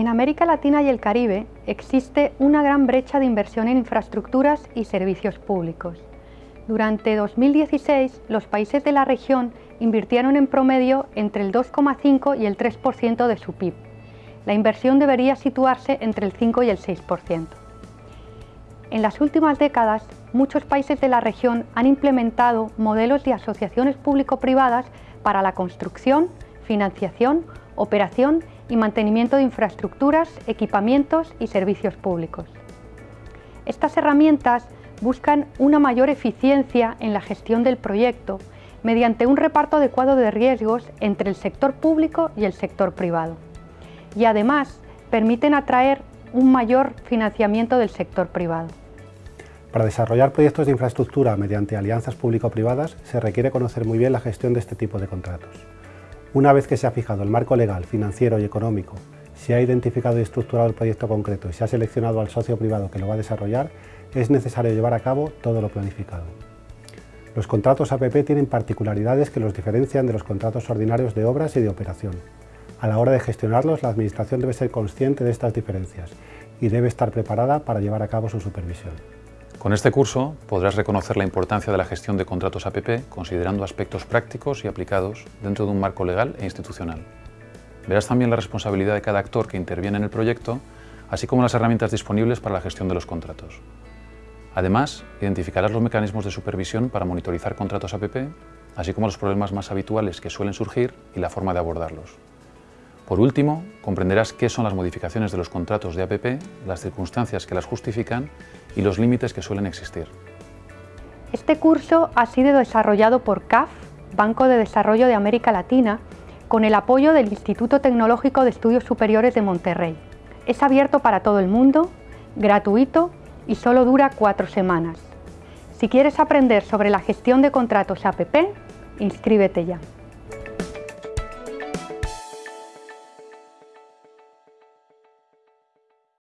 En América Latina y el Caribe existe una gran brecha de inversión en infraestructuras y servicios públicos. Durante 2016, los países de la región invirtieron en promedio entre el 2,5 y el 3% de su PIB. La inversión debería situarse entre el 5 y el 6%. En las últimas décadas, muchos países de la región han implementado modelos de asociaciones público-privadas para la construcción, financiación, operación y mantenimiento de infraestructuras, equipamientos y servicios públicos. Estas herramientas buscan una mayor eficiencia en la gestión del proyecto mediante un reparto adecuado de riesgos entre el sector público y el sector privado. Y además permiten atraer un mayor financiamiento del sector privado. Para desarrollar proyectos de infraestructura mediante alianzas público-privadas se requiere conocer muy bien la gestión de este tipo de contratos. Una vez que se ha fijado el marco legal, financiero y económico, se ha identificado y estructurado el proyecto concreto y se ha seleccionado al socio privado que lo va a desarrollar, es necesario llevar a cabo todo lo planificado. Los contratos APP tienen particularidades que los diferencian de los contratos ordinarios de obras y de operación. A la hora de gestionarlos, la Administración debe ser consciente de estas diferencias y debe estar preparada para llevar a cabo su supervisión. Con este curso podrás reconocer la importancia de la gestión de contratos APP considerando aspectos prácticos y aplicados dentro de un marco legal e institucional. Verás también la responsabilidad de cada actor que interviene en el proyecto, así como las herramientas disponibles para la gestión de los contratos. Además, identificarás los mecanismos de supervisión para monitorizar contratos APP, así como los problemas más habituales que suelen surgir y la forma de abordarlos. Por último, comprenderás qué son las modificaciones de los contratos de APP, las circunstancias que las justifican y los límites que suelen existir. Este curso ha sido desarrollado por CAF, Banco de Desarrollo de América Latina, con el apoyo del Instituto Tecnológico de Estudios Superiores de Monterrey. Es abierto para todo el mundo, gratuito y solo dura cuatro semanas. Si quieres aprender sobre la gestión de contratos APP, inscríbete ya.